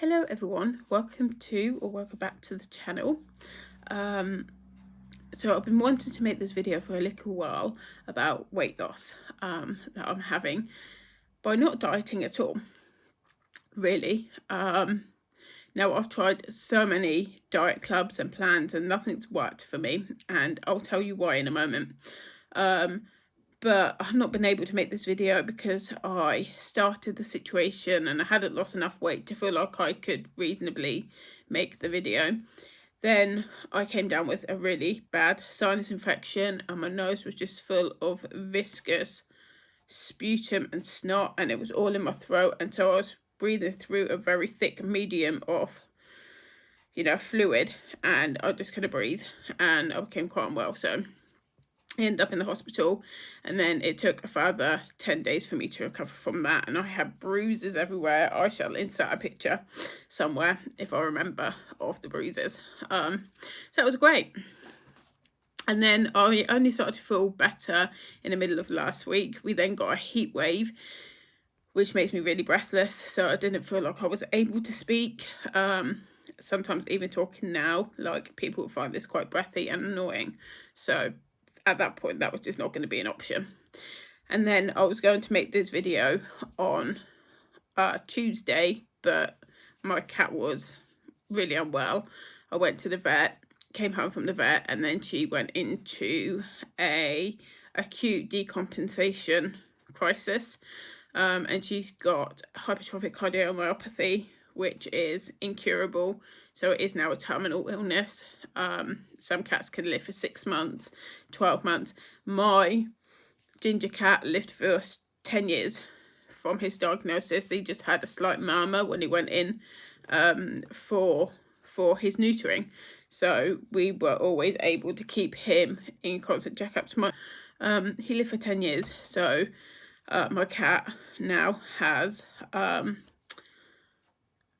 Hello everyone, welcome to or welcome back to the channel. Um, so I've been wanting to make this video for a little while about weight loss um, that I'm having by not dieting at all, really. Um, now I've tried so many diet clubs and plans and nothing's worked for me and I'll tell you why in a moment. Um, but I've not been able to make this video because I started the situation and I hadn't lost enough weight to feel like I could reasonably make the video. Then I came down with a really bad sinus infection and my nose was just full of viscous sputum and snot and it was all in my throat and so I was breathing through a very thick medium of you know fluid and I just couldn't breathe and I became quite unwell so ended up in the hospital and then it took a further 10 days for me to recover from that and I had bruises everywhere. I shall insert a picture somewhere if I remember of the bruises. Um so it was great. And then I only started to feel better in the middle of last week. We then got a heat wave which makes me really breathless so I didn't feel like I was able to speak. Um sometimes even talking now like people find this quite breathy and annoying. So at that point that was just not going to be an option. And then I was going to make this video on uh, Tuesday but my cat was really unwell. I went to the vet came home from the vet and then she went into a acute decompensation crisis. Um, and she's got hypertrophic cardiomyopathy which is incurable so it is now a terminal illness um, some cats can live for six months, 12 months. My ginger cat lived for 10 years from his diagnosis. He just had a slight murmur when he went in um, for, for his neutering. So we were always able to keep him in constant checkups. My, um, he lived for 10 years. So uh, my cat now has um,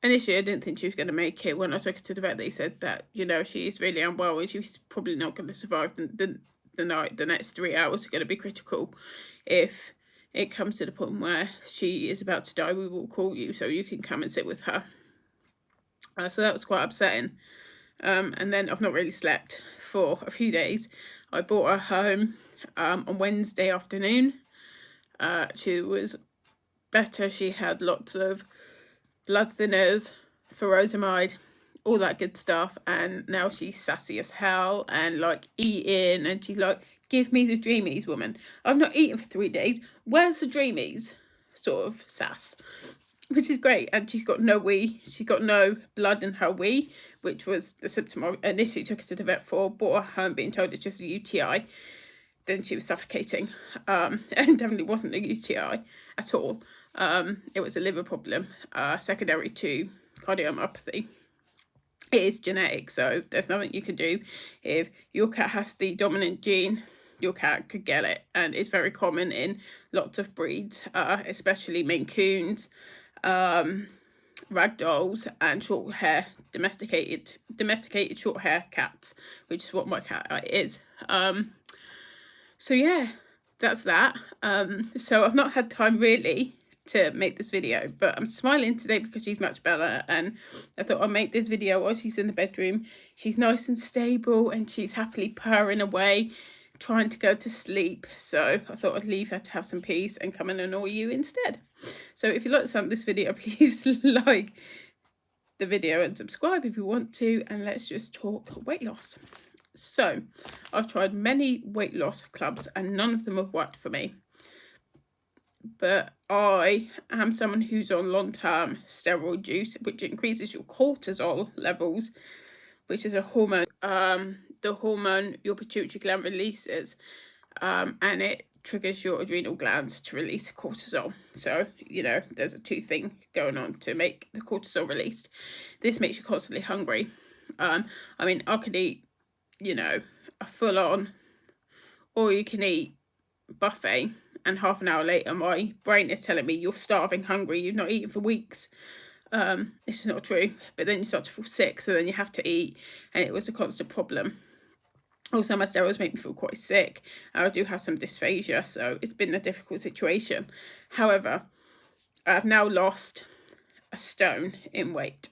initially I didn't think she was going to make it. When I took her to the vet, they said that, you know, she's really unwell and she's probably not going to survive the, the, the night. The next three hours are going to be critical. If it comes to the point where she is about to die, we will call you so you can come and sit with her. Uh, so that was quite upsetting. Um, and then I've not really slept for a few days. I brought her home um, on Wednesday afternoon. Uh, she was better. She had lots of blood thinners, furosemide, all that good stuff. And now she's sassy as hell and like eating and she's like, give me the dreamies, woman. I've not eaten for three days. Where's the dreamies? Sort of sass. Which is great. And she's got no wee. She's got no blood in her wee, which was the symptom I initially took her to the vet for. Brought her home being told it's just a UTI then she was suffocating um, and definitely wasn't a UTI at all. Um, it was a liver problem uh, secondary to cardiomyopathy. It is genetic, so there's nothing you can do. If your cat has the dominant gene, your cat could get it. And it's very common in lots of breeds, uh, especially Maine Coons, um, ragdolls and short hair domesticated domesticated short hair cats which is what my cat uh, is um so yeah that's that um so i've not had time really to make this video but i'm smiling today because she's much better and i thought i'll make this video while she's in the bedroom. She's nice and stable and she's happily purring away trying to go to sleep. So i thought i'd leave her to have some peace and come and annoy you instead. So if you like this video please like the video and subscribe if you want to and let's just talk weight loss. So, I've tried many weight loss clubs and none of them have worked for me. But I am someone who's on long-term steroid use, which increases your cortisol levels, which is a hormone, um, the hormone your pituitary gland releases, um, and it triggers your adrenal glands to release cortisol. So, you know, there's a two thing going on to make the cortisol released. This makes you constantly hungry. Um, I mean, I could eat you know, a full on or you can eat buffet and half an hour later my brain is telling me you're starving hungry you've not eaten for weeks. Um this is not true. But then you start to feel sick so then you have to eat and it was a constant problem. Also my steroids make me feel quite sick i do have some dysphagia so it's been a difficult situation. However i've now lost a stone in weight.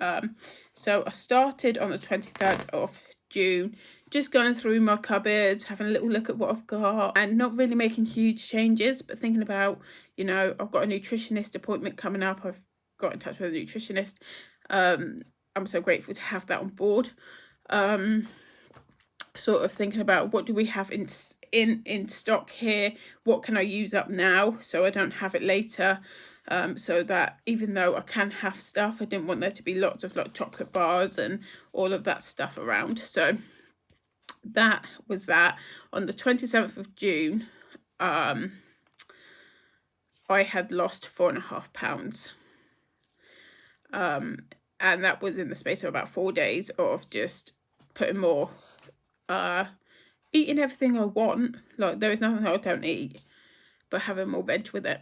Um, so I started on the 23rd of June, just going through my cupboards, having a little look at what I've got and not really making huge changes, but thinking about, you know, I've got a nutritionist appointment coming up. I've got in touch with a nutritionist. Um, I'm so grateful to have that on board. Um, sort of thinking about what do we have in in in stock here what can i use up now so i don't have it later um, so that even though I can have stuff, I didn't want there to be lots of like chocolate bars and all of that stuff around. So that was that. On the 27th of June, um, I had lost four and a half pounds. Um, and that was in the space of about four days of just putting more, uh, eating everything I want. Like there is nothing I don't eat, but having more veg with it.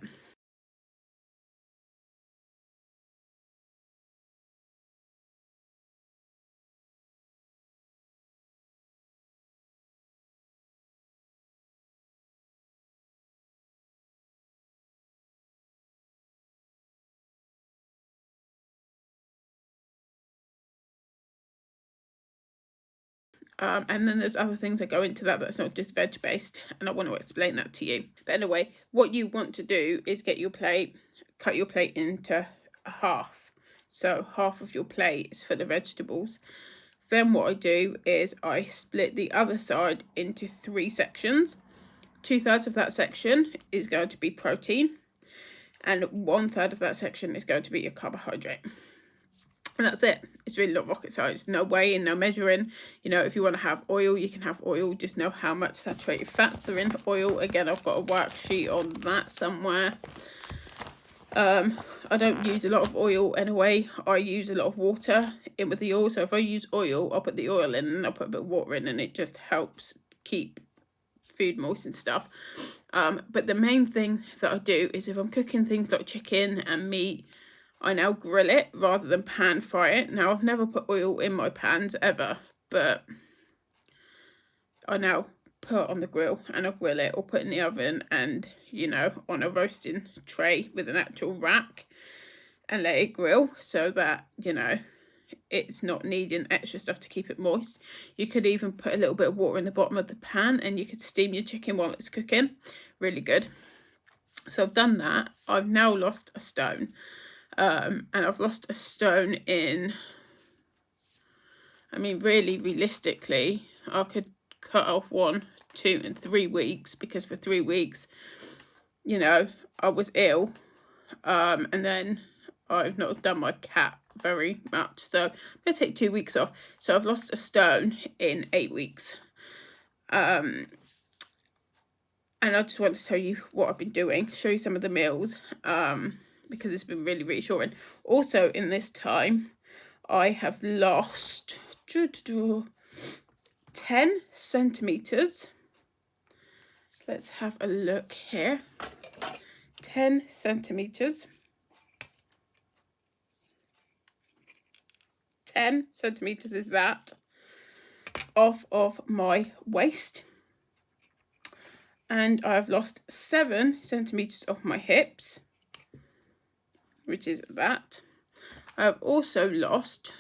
Um, and then there's other things that go into that that's not just veg based and I want to explain that to you. But anyway, what you want to do is get your plate, cut your plate into half. So half of your plate is for the vegetables. Then what I do is I split the other side into three sections. Two thirds of that section is going to be protein and one third of that section is going to be your carbohydrate and that's it. It's really not rocket science. No weighing no measuring. You know if you want to have oil you can have oil. Just know how much saturated fats are in the oil. Again i've got a worksheet on that somewhere. Um i don't use a lot of oil anyway. I use a lot of water in with the oil. So if i use oil i'll put the oil in and i'll put a bit of water in and it just helps keep food moist and stuff. Um but the main thing that i do is if i'm cooking things like chicken and meat I now grill it rather than pan fry it. Now, I've never put oil in my pans ever, but I now put on the grill and I grill it or put in the oven and, you know, on a roasting tray with an actual rack and let it grill so that, you know, it's not needing extra stuff to keep it moist. You could even put a little bit of water in the bottom of the pan and you could steam your chicken while it's cooking. Really good. So I've done that. I've now lost a stone um, and I've lost a stone in I mean really realistically I could cut off one two and three weeks because for three weeks you know I was ill. Um, and then I've not done my cat very much. So I'm to take two weeks off. So I've lost a stone in eight weeks. Um, and I just want to tell you what I've been doing show you some of the meals. Um, because it's been really reassuring. Also, in this time, I have lost 10 centimetres. Let's have a look here. 10 centimetres. 10 centimetres is that off of my waist and I've lost 7 centimetres off my hips which is that. I have also lost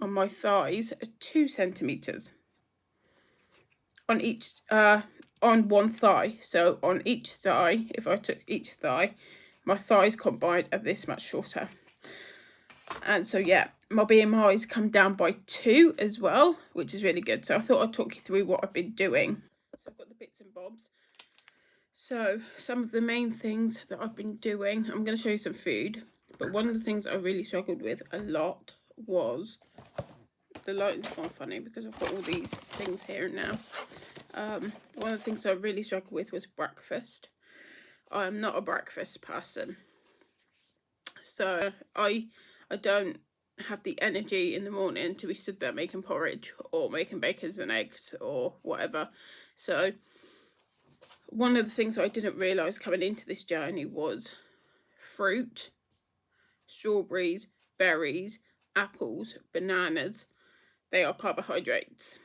on my thighs two centimeters on each uh on one thigh. So on each thigh if i took each thigh my thighs combined are this much shorter. And so yeah my bmi's come down by two as well which is really good. So i thought i'd talk you through what i've been doing. So i've got the bits and bobs so some of the main things that I've been doing, I'm going to show you some food, but one of the things I really struggled with a lot was, the lighting's gone funny because I've got all these things here now. Um, one of the things I really struggled with was breakfast. I'm not a breakfast person. So I, I don't have the energy in the morning to be stood there making porridge or making bacon and eggs or whatever. So one of the things I didn't realise coming into this journey was fruit, strawberries, berries, apples, bananas. They are carbohydrates.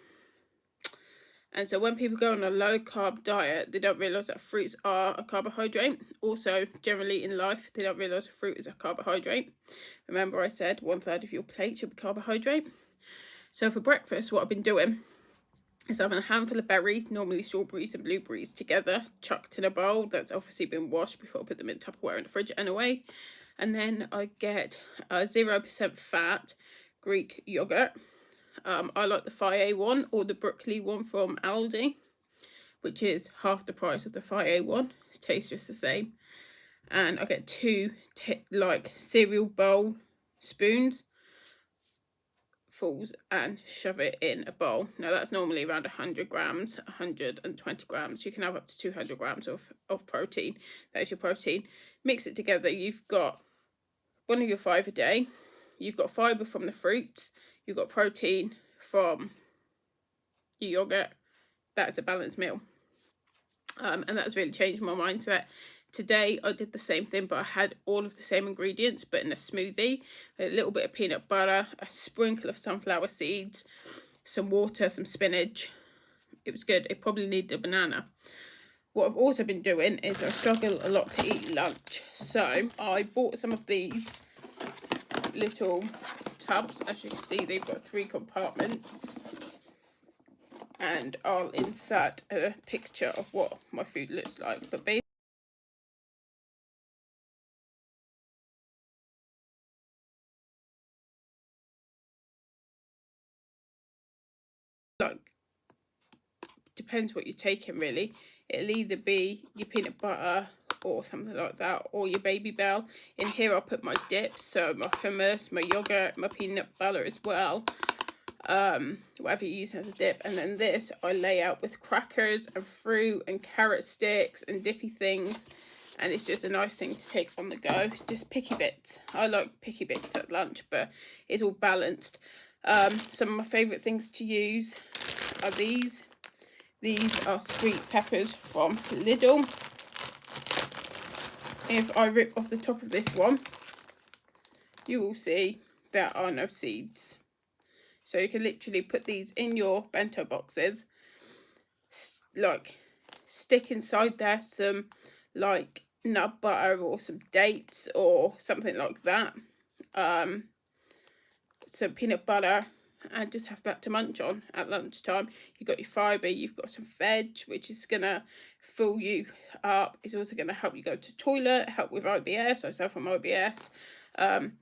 And so when people go on a low carb diet, they don't realise that fruits are a carbohydrate. Also, generally in life, they don't realise fruit is a carbohydrate. Remember I said one third of your plate should be carbohydrate. So for breakfast, what I've been doing is having a handful of berries, normally strawberries and blueberries together, chucked in a bowl that's obviously been washed before I put them in Tupperware in the fridge anyway. And then I get a 0% fat Greek yogurt um, I like the Fage one or the Brooklea one from Aldi, which is half the price of the Fage one. It tastes just the same. And I get two like cereal bowl spoons and shove it in a bowl. Now that's normally around 100 grams, 120 grams. You can have up to 200 grams of, of protein. That is your protein. Mix it together. You've got one of your five a day. You've got fibre from the fruits you've got protein from your yogurt. That's a balanced meal. Um, and that's really changed my mindset. Today I did the same thing, but I had all of the same ingredients, but in a smoothie. A little bit of peanut butter, a sprinkle of sunflower seeds, some water, some spinach. It was good. It probably needed a banana. What I've also been doing is I struggle a lot to eat lunch. So I bought some of these little tubs. As you can see, they've got three compartments. And I'll insert a picture of what my food looks like. But basically, depends what you're taking really. It'll either be your peanut butter or something like that or your Babybel. In here i'll put my dips so my hummus my yogurt my peanut butter as well um whatever you use as a dip. And then this i lay out with crackers and fruit and carrot sticks and dippy things. And it's just a nice thing to take on the go. Just picky bits. I like picky bits at lunch but it's all balanced. Um some of my favorite things to use are these these are sweet peppers from Lidl if I rip off the top of this one, you will see there are no seeds. So you can literally put these in your bento boxes, like stick inside there some like nut butter or some dates or something like that. Um, some peanut butter and just have that to munch on at lunchtime. You've got your fibre, you've got some veg, which is going to fill you up. It's also going to help you go to toilet, help with IBS. I suffer from IBS. Um,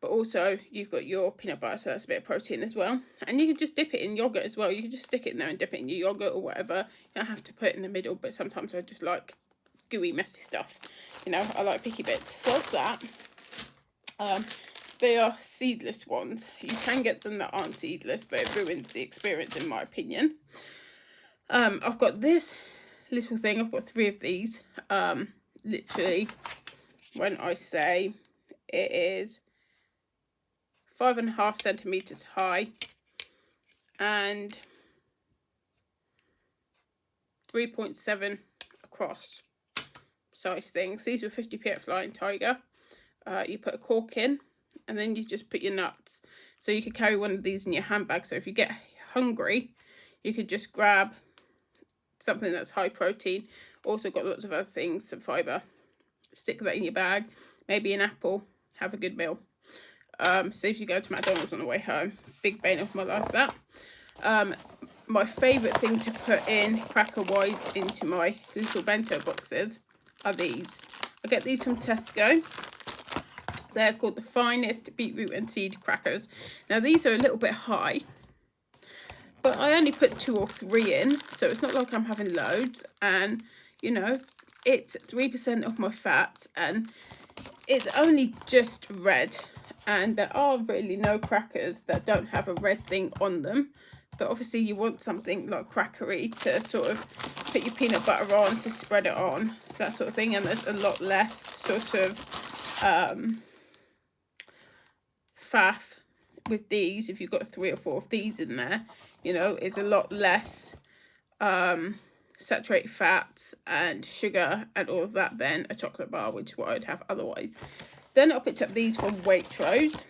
but also you've got your peanut butter, so that's a bit of protein as well. And you can just dip it in yogurt as well. You can just stick it in there and dip it in your yogurt or whatever. You don't have to put it in the middle, but sometimes I just like gooey, messy stuff. You know, I like picky bits. So that's that. Um, they are seedless ones. You can get them that aren't seedless, but it ruins the experience in my opinion. Um, I've got this little thing. I've got three of these. Um, literally, when I say it is five and a half centimeters high and 3.7 across size things. These were 50p at Flying Tiger. Uh, you put a cork in and then you just put your nuts. So you could carry one of these in your handbag. So if you get hungry, you could just grab something that's high protein. Also got lots of other things, some fibre. Stick that in your bag. Maybe an apple. Have a good meal. Um, saves you go to McDonald's on the way home. Big bane of my life, that. Um, my favourite thing to put in cracker-wise into my little bento boxes are these. I get these from Tesco. They're called the finest beetroot and seed crackers. Now these are a little bit high, but I only put two or three in, so it's not like I'm having loads. And, you know, it's 3% of my fat and it's only just red. And there are really no crackers that don't have a red thing on them. But obviously you want something like crackery to sort of put your peanut butter on, to spread it on, that sort of thing. And there's a lot less sort of um, faff with these if you've got three or four of these in there you know it's a lot less um saturated fats and sugar and all of that than a chocolate bar which is what i'd have otherwise. Then i picked up these from waitrose.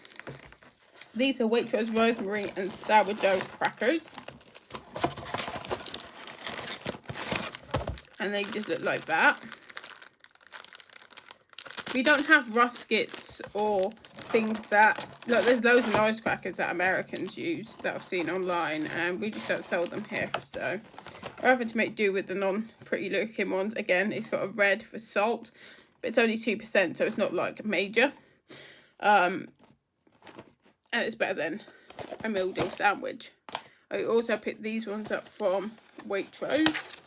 These are waitrose rosemary and sourdough crackers. And they just look like that. We don't have ruskets or things that, look, there's loads of noise crackers that Americans use that I've seen online and we just don't sell them here. So I'm having to make do with the non-pretty looking ones. Again, it's got a red for salt, but it's only 2%, so it's not like major. Um, and it's better than a meal deal sandwich. I also picked these ones up from Waitrose.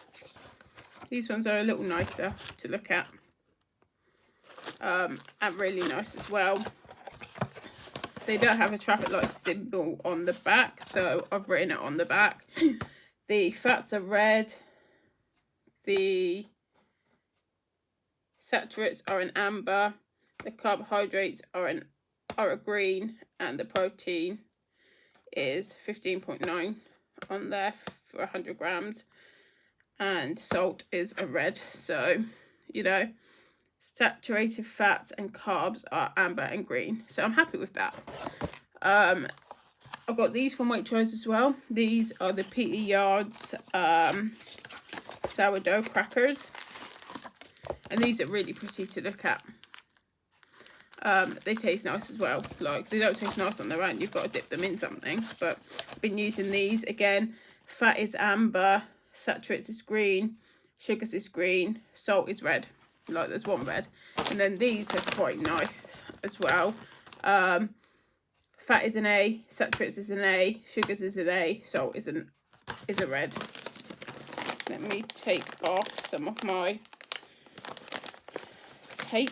These ones are a little nicer to look at um, and really nice as well. They don't have a traffic light symbol on the back, so I've written it on the back. the fats are red. The saturates are in amber. The carbohydrates are in are a green, and the protein is 15.9 on there for 100 grams and salt is a red so you know saturated fats and carbs are amber and green. So i'm happy with that. Um i've got these from waitrose as well. These are the Peter's Yard um sourdough crackers. And these are really pretty to look at. Um they taste nice as well. Like they don't taste nice on their own. You've got to dip them in something. But i've been using these. Again fat is amber saturates is green sugars is green salt is red like there's one red. And then these are quite nice as well. Um fat is an a saturates is an a sugars is an a salt is an is a red. Let me take off some of my tape.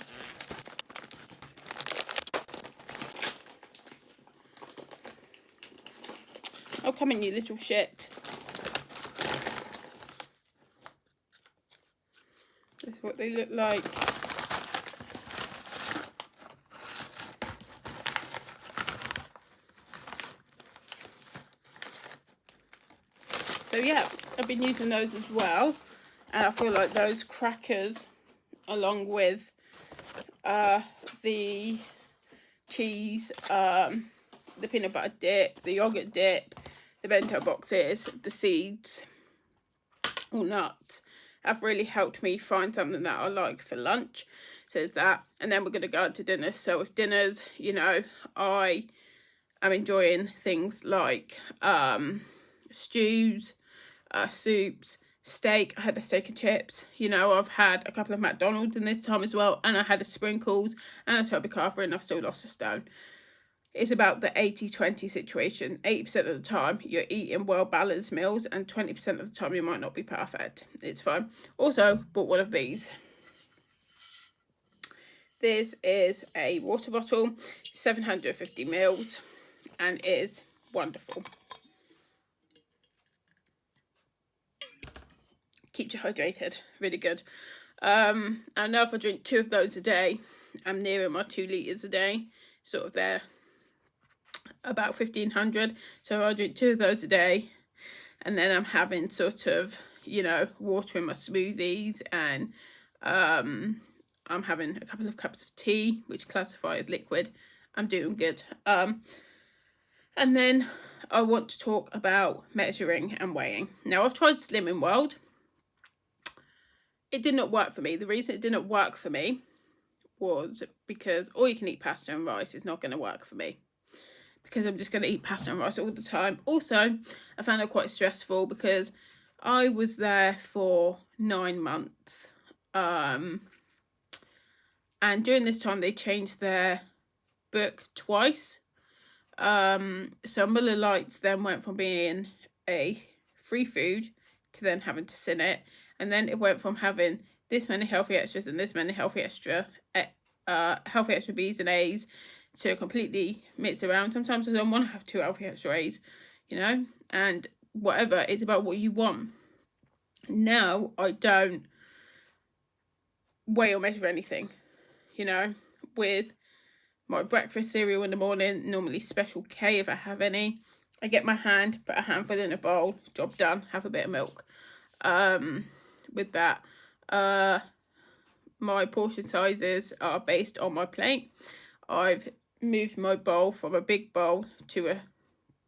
Oh come in you little shit This is what they look like. So yeah, I've been using those as well. And I feel like those crackers, along with uh, the cheese, um, the peanut butter dip, the yogurt dip, the bento boxes, the seeds, or nuts, have really helped me find something that I like for lunch. Says that. And then we're going to go out to dinner. So with dinners, you know, I am enjoying things like um, stews, uh, soups, steak. I had a steak and chips. You know, I've had a couple of McDonald's in this time as well. And I had a sprinkles and a Toby Carvery and I've still lost a stone it's about the 80-20 situation. 80% of the time you're eating well-balanced meals and 20% of the time you might not be perfect. It's fine. Also, bought one of these. This is a water bottle, 750 mils, and is wonderful. Keeps you hydrated, really good. Um, I know if I drink two of those a day, I'm nearing my two litres a day, sort of there about 1500 so I'll drink two of those a day. And then I'm having sort of you know water in my smoothies and um I'm having a couple of cups of tea which classify as liquid. I'm doing good. Um and then I want to talk about measuring and weighing. Now I've tried Slimming World. It did not work for me. The reason it didn't work for me was because all you can eat pasta and rice is not going to work for me because I'm just going to eat pasta and rice all the time. Also, I found it quite stressful because I was there for nine months. Um, and during this time, they changed their book twice. Um, so Muller Lights then went from being a free food to then having to sin it. And then it went from having this many healthy extras and this many healthy extra uh, healthy extra B's and A's to completely mix around. Sometimes I don't want to have two healthy extras, you know, and whatever. It's about what you want. Now I don't weigh or measure anything, you know, with my breakfast cereal in the morning, normally special K if I have any. I get my hand, put a handful in a bowl, job done, have a bit of milk. Um, with that, uh, my portion sizes are based on my plate. I've moved my bowl from a big bowl to a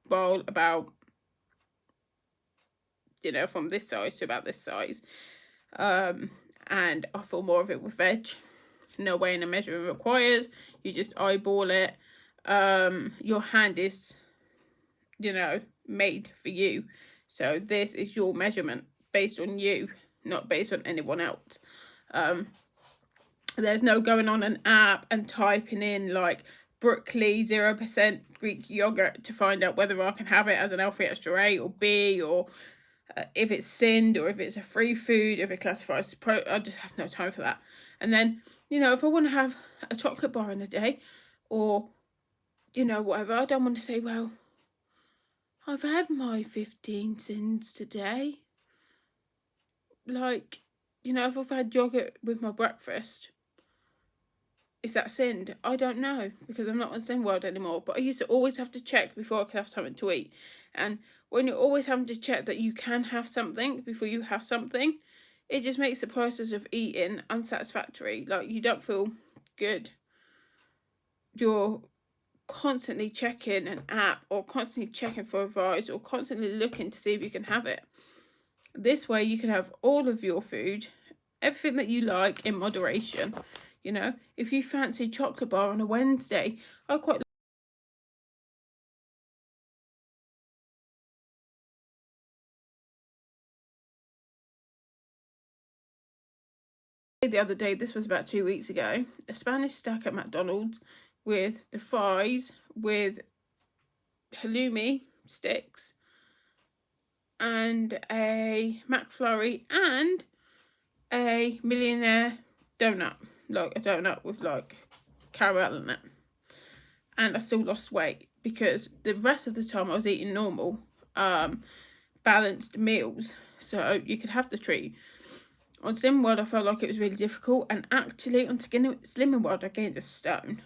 bowl about, you know, from this size to about this size. um, and I fill more of it with veg. No weighing and measuring required. You just eyeball it. Um, your hand is, you know, made for you. So this is your measurement based on you, not based on anyone else. Um, there's no going on an app and typing in like Brooklea 0% Greek yogurt to find out whether I can have it as an L3 extra A or B or uh, if it's SIND or if it's a free food, if it classifies pro. I just have no time for that. And then, you know, if I want to have a chocolate bar in a day or, you know, whatever, I don't want to say, well, I've had my 15 sins today. Like, you know, if I've had yogurt with my breakfast, is that SIND? I don't know because I'm not on SIND world anymore. But I used to always have to check before I could have something to eat. And when you're always having to check that you can have something before you have something, it just makes the process of eating unsatisfactory. Like you don't feel good. You're constantly checking an app or constantly checking for advice or constantly looking to see if you can have it. This way you can have all of your food, everything that you like in moderation. You know, if you fancy chocolate bar on a Wednesday, I quite the other day, this was about two weeks ago, a Spanish stack at McDonald's with the fries, with halloumi sticks, and a McFlurry, and a millionaire donut like a donut with like caramel in it. And I still lost weight because the rest of the time I was eating normal, um, balanced meals. So you could have the treat. On Slim World, I felt like it was really difficult. And actually, on Slimming World, I gained a stone.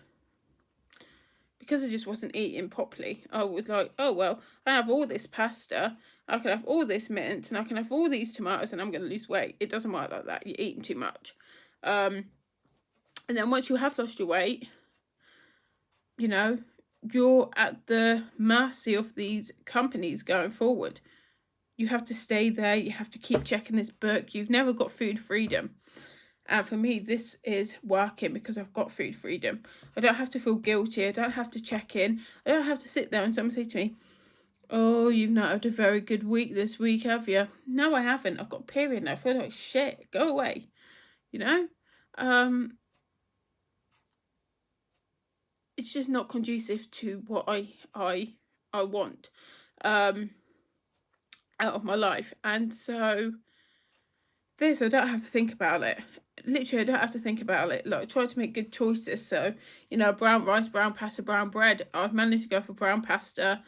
Because I just wasn't eating properly. I was like, oh, well, I have all this pasta. I can have all this mint. And I can have all these tomatoes. And I'm going to lose weight. It doesn't work like that. You're eating too much. Um, and then once you have lost your weight, you know, you're at the mercy of these companies going forward. You have to stay there. You have to keep checking this book. You've never got food freedom. And for me, this is working because I've got food freedom. I don't have to feel guilty. I don't have to check in. I don't have to sit there and someone say to me, Oh, you've not had a very good week this week, have you? No, I haven't. I've got period now. I feel like shit. Go away. You know? Um, it's just not conducive to what I I I want um out of my life. And so this I don't have to think about it. Literally I don't have to think about it. Like try to make good choices. So you know brown rice brown pasta brown bread. I've managed to go for brown pasta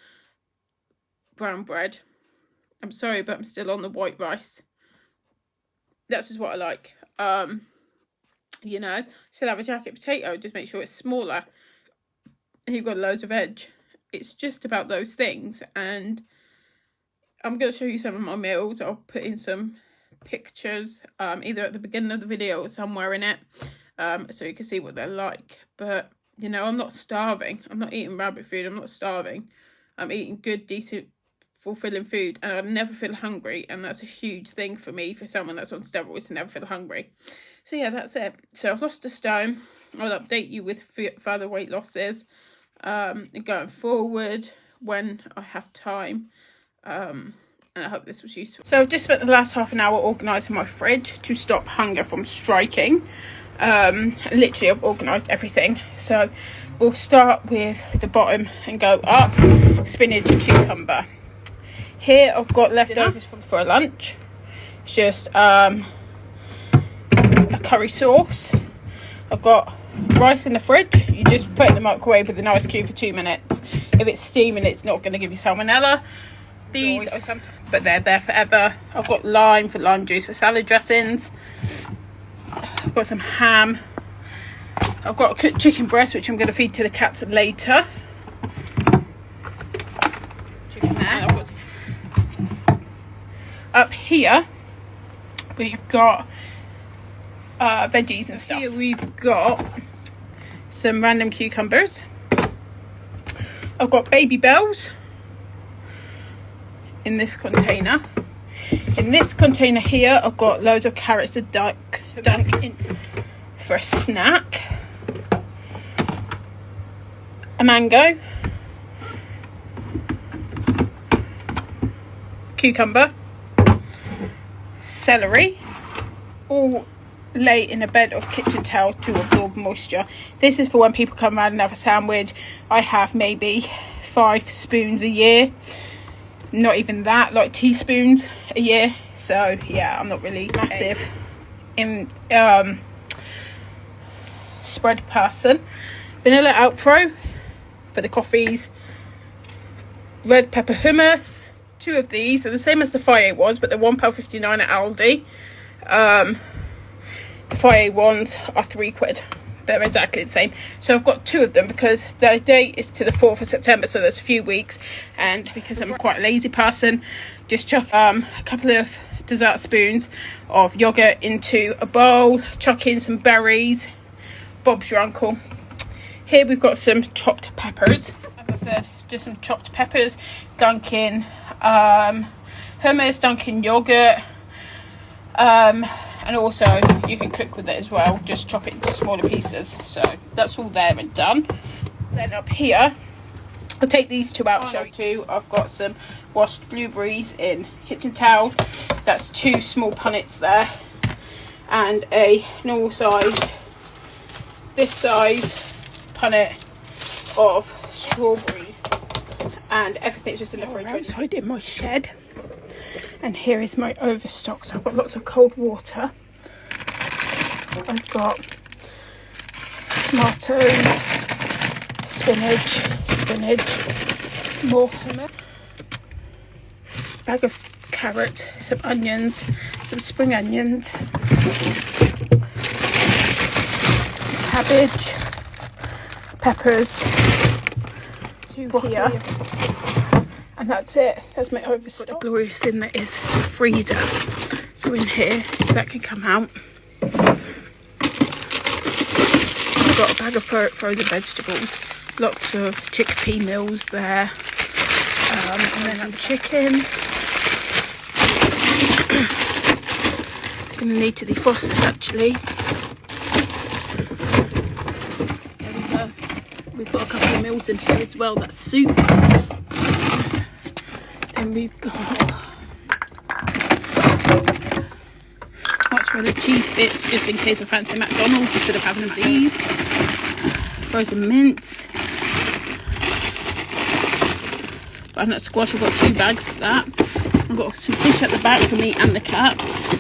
brown bread. I'm sorry but I'm still on the white rice. That's just what I like. Um you know still have a jacket potato just make sure it's smaller you've got loads of edge. It's just about those things. And I'm going to show you some of my meals. I'll put in some pictures um, either at the beginning of the video or somewhere in it um, so you can see what they're like. But, you know, I'm not starving. I'm not eating rabbit food. I'm not starving. I'm eating good, decent, fulfilling food and I never feel hungry and that's a huge thing for me for someone that's on steroids to never feel hungry. So yeah, that's it. So I've lost a stone. I'll update you with further weight losses um, going forward when I have time. Um, and I hope this was useful. So I've just spent the last half an hour organising my fridge to stop hunger from striking. Um, literally I've organised everything. So we'll start with the bottom and go up. Spinach, cucumber. Here I've got leftovers from for lunch. It's just um, a curry sauce. I've got rice in the fridge. You just put it in the microwave with an ice cube for two minutes. If it's steaming it's not going to give you salmonella. These are sometimes but they're there forever. I've got lime for lime juice for salad dressings. I've got some ham. I've got a cooked chicken breast which i'm going to feed to the cats later. Chicken there. Up here we've got uh, veggies and stuff. Here we've got some random cucumbers. I've got Babybels in this container. In this container here, I've got loads of carrots to dunk, dunk for a snack. A mango. Cucumber. Celery. All lay in a bed of kitchen towel to absorb moisture. This is for when people come around and have a sandwich. I have maybe five spoons a year. Not even that, like teaspoons a year. So yeah, I'm not really massive in um, spread person. Vanilla Alpro for the coffees. Red pepper hummus. Two of these. They're the same as the Fage ones, but they're £1.59 at Aldi. Um, Fage ones are three quid. They're exactly the same. So I've got two of them because the date is to the 4th of September, so there's a few weeks. And because I'm quite a lazy person, just chuck um, a couple of dessert spoons of yogurt into a bowl, chuck in some berries, Bob's your uncle. Here we've got some chopped peppers. As I said, just some chopped peppers, dunking um, hummus, dunking yogurt, um, and also you can cook with it as well. Just chop it into smaller pieces. So that's all there and done. Then up here I'll take these two out show you. I've got some washed blueberries in kitchen towel. That's two small punnets there. And a normal size this size punnet of strawberries. And everything's just in the oh, fridge. Outside in my shed and here is my overstock. So I've got lots of cold water. I've got tomatoes spinach spinach more hummus bag of carrot some onions some spring onions cabbage peppers two here and that's it. That's my overstock the glorious thing that is. Freezer. So in here that can come out. I've got a bag of frozen vegetables. Lots of chickpea meals there. Um, and then some chicken. Gonna need to defrost this actually. There we go. We've got a couple of meals in here as well. That's soup and we've got mozzarella cheese bits just in case I fancy McDonald's instead of having these. Frozen mince. Butternut squash, I've got two bags of that. I've got some fish at the back for me and the cats.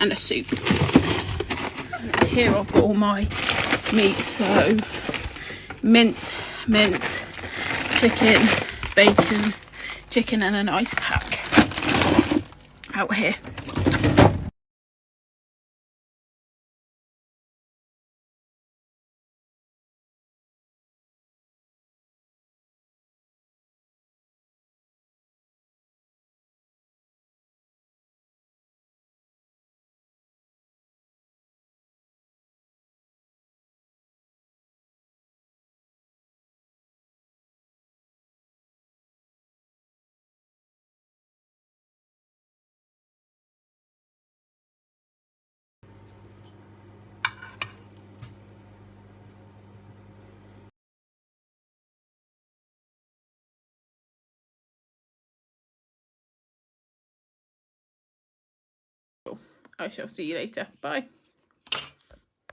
And a soup. And here I've got all my meat. So mince, mince, chicken, bacon, chicken and an ice pack out here. I shall see you later. Bye.